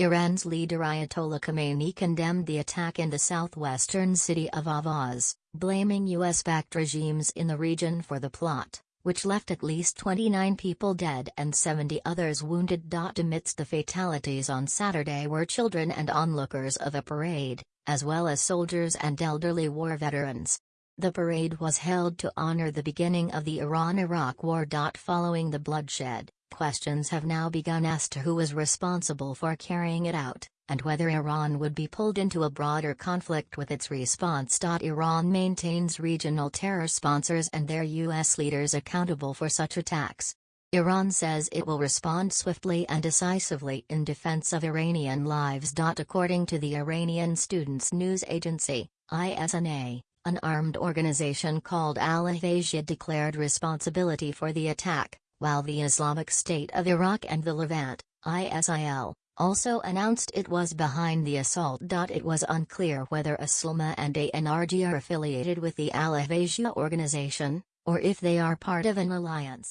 Iran's leader Ayatollah Khamenei condemned the attack in the southwestern city of Ahvaz, blaming US-backed regimes in the region for the plot, which left at least 29 people dead and 70 others wounded. Amidst the fatalities on Saturday were children and onlookers of a parade, as well as soldiers and elderly war veterans. The parade was held to honor the beginning of the Iran-Iraq War. Following the bloodshed, questions have now begun as to who was responsible for carrying it out, and whether Iran would be pulled into a broader conflict with its response. Iran maintains regional terror sponsors and their U.S. leaders accountable for such attacks. Iran says it will respond swiftly and decisively in defense of Iranian lives. According to the Iranian Students News Agency, ISNA, an armed organization called Al-Ahvaz declared responsibility for the attack, while the Islamic State of Iraq and the Levant, ISIL, also announced it was behind the assault. It was unclear whether Aslama and ANRG are affiliated with the Al-Ahvaz organization, or if they are part of an alliance.